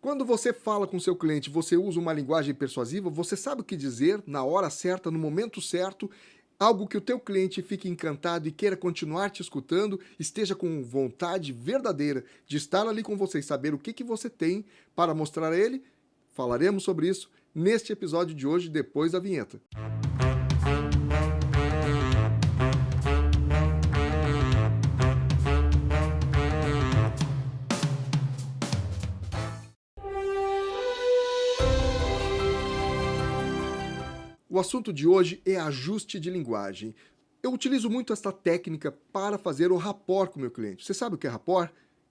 Quando você fala com seu cliente, você usa uma linguagem persuasiva, você sabe o que dizer na hora certa, no momento certo, algo que o teu cliente fique encantado e queira continuar te escutando, esteja com vontade verdadeira de estar ali com você e saber o que, que você tem para mostrar a ele? Falaremos sobre isso neste episódio de hoje, depois da vinheta. O assunto de hoje é ajuste de linguagem. Eu utilizo muito esta técnica para fazer o rapport com o meu cliente. Você sabe o que é rapport?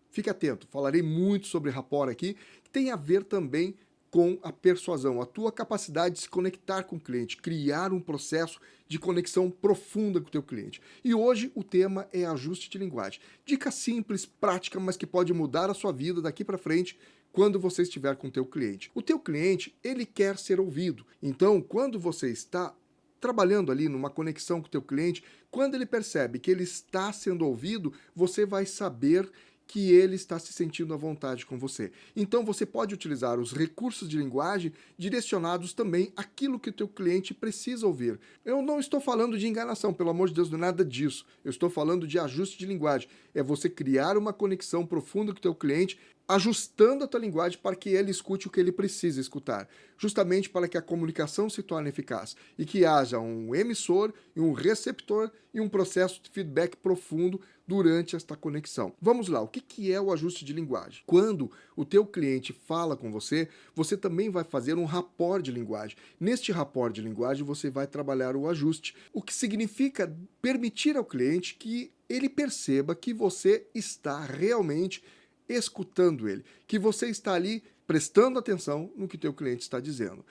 Fique atento, falarei muito sobre rapport aqui, que tem a ver também com a persuasão, a tua capacidade de se conectar com o cliente, criar um processo de conexão profunda com o teu cliente. E hoje o tema é ajuste de linguagem. Dica simples, prática, mas que pode mudar a sua vida daqui para frente quando você estiver com o teu cliente. O teu cliente, ele quer ser ouvido. Então, quando você está trabalhando ali numa conexão com o teu cliente, quando ele percebe que ele está sendo ouvido, você vai saber que ele está se sentindo à vontade com você. Então você pode utilizar os recursos de linguagem direcionados também àquilo que o teu cliente precisa ouvir. Eu não estou falando de enganação, pelo amor de Deus, não é nada disso. Eu estou falando de ajuste de linguagem. É você criar uma conexão profunda com o teu cliente ajustando a tua linguagem para que ele escute o que ele precisa escutar, justamente para que a comunicação se torne eficaz e que haja um emissor e um receptor e um processo de feedback profundo durante esta conexão. Vamos lá, o que é o ajuste de linguagem? Quando o teu cliente fala com você, você também vai fazer um rapport de linguagem. Neste rapport de linguagem, você vai trabalhar o ajuste, o que significa permitir ao cliente que ele perceba que você está realmente escutando ele, que você está ali prestando atenção no que teu cliente está dizendo.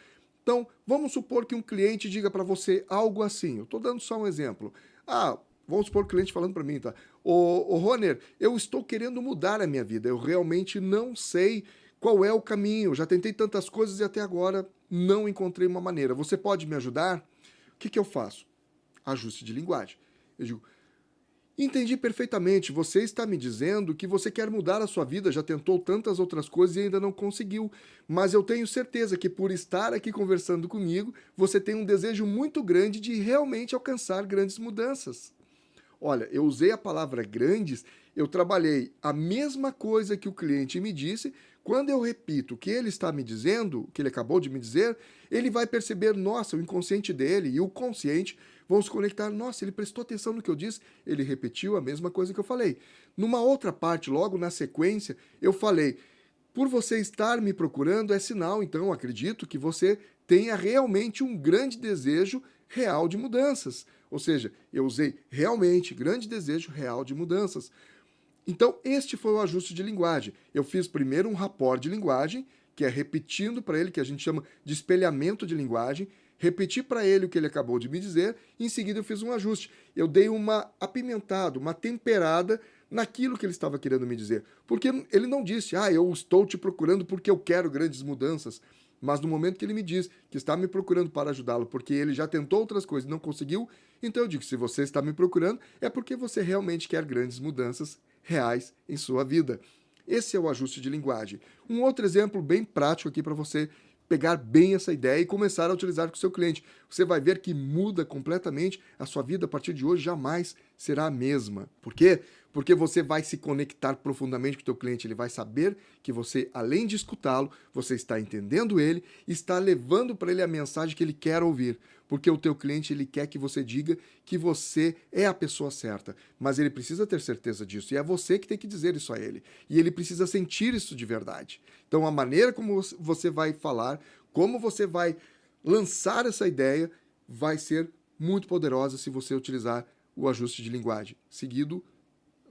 Então, vamos supor que um cliente diga para você algo assim, eu estou dando só um exemplo. Ah, vamos supor o cliente falando para mim, tá? Ô, ô Roner, eu estou querendo mudar a minha vida, eu realmente não sei qual é o caminho, já tentei tantas coisas e até agora não encontrei uma maneira. Você pode me ajudar? O que, que eu faço? Ajuste de linguagem. Eu digo, Entendi perfeitamente. Você está me dizendo que você quer mudar a sua vida, já tentou tantas outras coisas e ainda não conseguiu. Mas eu tenho certeza que por estar aqui conversando comigo, você tem um desejo muito grande de realmente alcançar grandes mudanças. Olha, eu usei a palavra grandes, eu trabalhei a mesma coisa que o cliente me disse. Quando eu repito o que ele está me dizendo, o que ele acabou de me dizer, ele vai perceber, nossa, o inconsciente dele e o consciente vão se conectar. Nossa, ele prestou atenção no que eu disse, ele repetiu a mesma coisa que eu falei. Numa outra parte, logo na sequência, eu falei, por você estar me procurando é sinal, então acredito que você tenha realmente um grande desejo real de mudanças. Ou seja, eu usei realmente grande desejo real de mudanças. Então, este foi o ajuste de linguagem. Eu fiz primeiro um rapport de linguagem, que é repetindo para ele, que a gente chama de espelhamento de linguagem, repeti para ele o que ele acabou de me dizer, e em seguida eu fiz um ajuste. Eu dei uma apimentada, uma temperada naquilo que ele estava querendo me dizer. Porque ele não disse, ah, eu estou te procurando porque eu quero grandes mudanças. Mas no momento que ele me diz que está me procurando para ajudá-lo porque ele já tentou outras coisas e não conseguiu, então eu digo, se você está me procurando, é porque você realmente quer grandes mudanças reais em sua vida. Esse é o ajuste de linguagem. Um outro exemplo bem prático aqui para você pegar bem essa ideia e começar a utilizar com o seu cliente. Você vai ver que muda completamente a sua vida a partir de hoje, jamais será a mesma. Por quê? Porque você vai se conectar profundamente com o teu cliente, ele vai saber que você, além de escutá-lo, você está entendendo ele está levando para ele a mensagem que ele quer ouvir. Porque o teu cliente, ele quer que você diga que você é a pessoa certa, mas ele precisa ter certeza disso, e é você que tem que dizer isso a ele. E ele precisa sentir isso de verdade. Então a maneira como você vai falar, como você vai lançar essa ideia, vai ser muito poderosa se você utilizar o ajuste de linguagem, seguido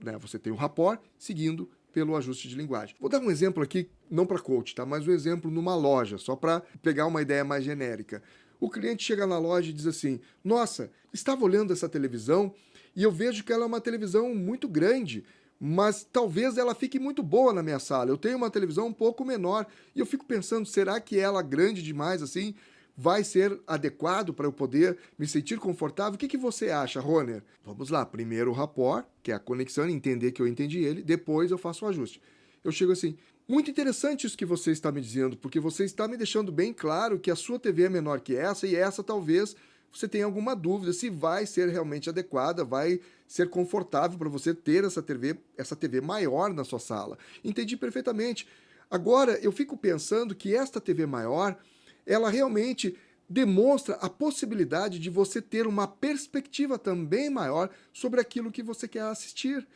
né? Você tem o rapport seguindo pelo ajuste de linguagem. Vou dar um exemplo aqui, não para coach, tá? mas um exemplo numa loja, só para pegar uma ideia mais genérica. O cliente chega na loja e diz assim, nossa, estava olhando essa televisão e eu vejo que ela é uma televisão muito grande, mas talvez ela fique muito boa na minha sala. Eu tenho uma televisão um pouco menor e eu fico pensando, será que ela grande demais assim vai ser adequado para eu poder me sentir confortável? O que, que você acha, Roner? Vamos lá, primeiro o rapport, que é a conexão, entender que eu entendi ele, depois eu faço o ajuste. Eu chego assim, Muito interessante isso que você está me dizendo, porque você está me deixando bem claro que a sua TV é menor que essa e essa talvez você tenha alguma dúvida se vai ser realmente adequada, vai ser confortável para você ter essa TV, essa TV maior na sua sala. Entendi perfeitamente. Agora, eu fico pensando que esta TV maior, ela realmente demonstra a possibilidade de você ter uma perspectiva também maior sobre aquilo que você quer assistir.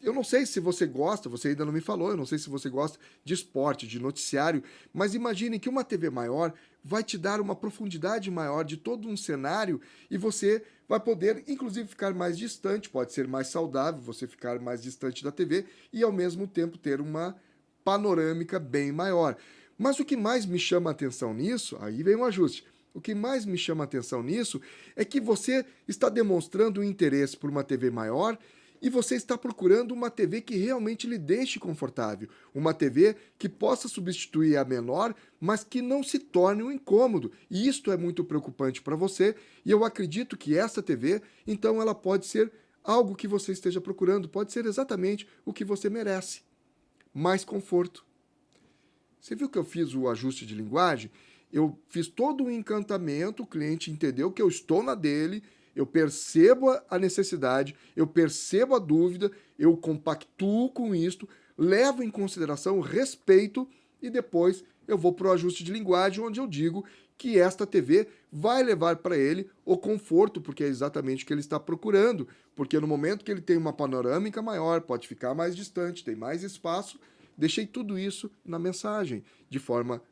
Eu não sei se você gosta, você ainda não me falou, eu não sei se você gosta de esporte, de noticiário, mas imagine que uma TV maior vai te dar uma profundidade maior de todo um cenário e você vai poder, inclusive, ficar mais distante, pode ser mais saudável você ficar mais distante da TV e, ao mesmo tempo, ter uma panorâmica bem maior. Mas o que mais me chama a atenção nisso, aí vem um ajuste, o que mais me chama a atenção nisso é que você está demonstrando um interesse por uma TV maior e você está procurando uma TV que realmente lhe deixe confortável. Uma TV que possa substituir a menor, mas que não se torne um incômodo. E isto é muito preocupante para você e eu acredito que essa TV, então ela pode ser algo que você esteja procurando, pode ser exatamente o que você merece. Mais conforto. Você viu que eu fiz o ajuste de linguagem? eu fiz todo o encantamento, o cliente entendeu que eu estou na dele, eu percebo a necessidade, eu percebo a dúvida, eu compactuo com isto, levo em consideração o respeito e depois eu vou para o ajuste de linguagem, onde eu digo que esta TV vai levar para ele o conforto, porque é exatamente o que ele está procurando, porque no momento que ele tem uma panorâmica maior, pode ficar mais distante, tem mais espaço, deixei tudo isso na mensagem, de forma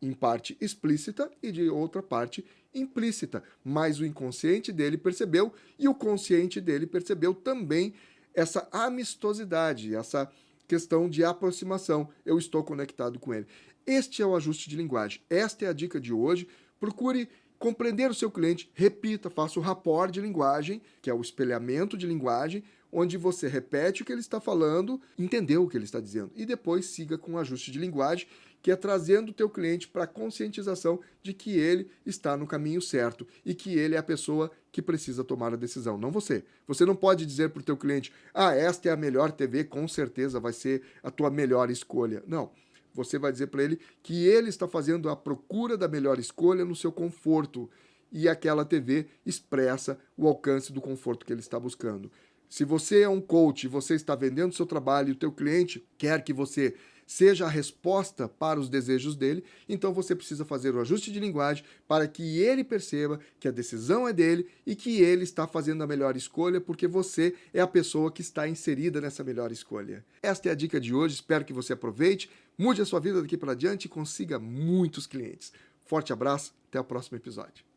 em parte explícita e de outra parte implícita, mas o inconsciente dele percebeu e o consciente dele percebeu também essa amistosidade, essa questão de aproximação. Eu estou conectado com ele. Este é o ajuste de linguagem. Esta é a dica de hoje. Procure compreender o seu cliente, repita, faça o rapport de linguagem, que é o espelhamento de linguagem, onde você repete o que ele está falando, entendeu o que ele está dizendo, e depois siga com o ajuste de linguagem que é trazendo o teu cliente para a conscientização de que ele está no caminho certo e que ele é a pessoa que precisa tomar a decisão, não você. Você não pode dizer para o teu cliente, ah, esta é a melhor TV, com certeza vai ser a tua melhor escolha. Não. Você vai dizer para ele que ele está fazendo a procura da melhor escolha no seu conforto e aquela TV expressa o alcance do conforto que ele está buscando. Se você é um coach você está vendendo seu trabalho e o teu cliente quer que você seja a resposta para os desejos dele, então você precisa fazer o ajuste de linguagem para que ele perceba que a decisão é dele e que ele está fazendo a melhor escolha porque você é a pessoa que está inserida nessa melhor escolha. Esta é a dica de hoje, espero que você aproveite, mude a sua vida daqui para diante e consiga muitos clientes. Forte abraço, até o próximo episódio.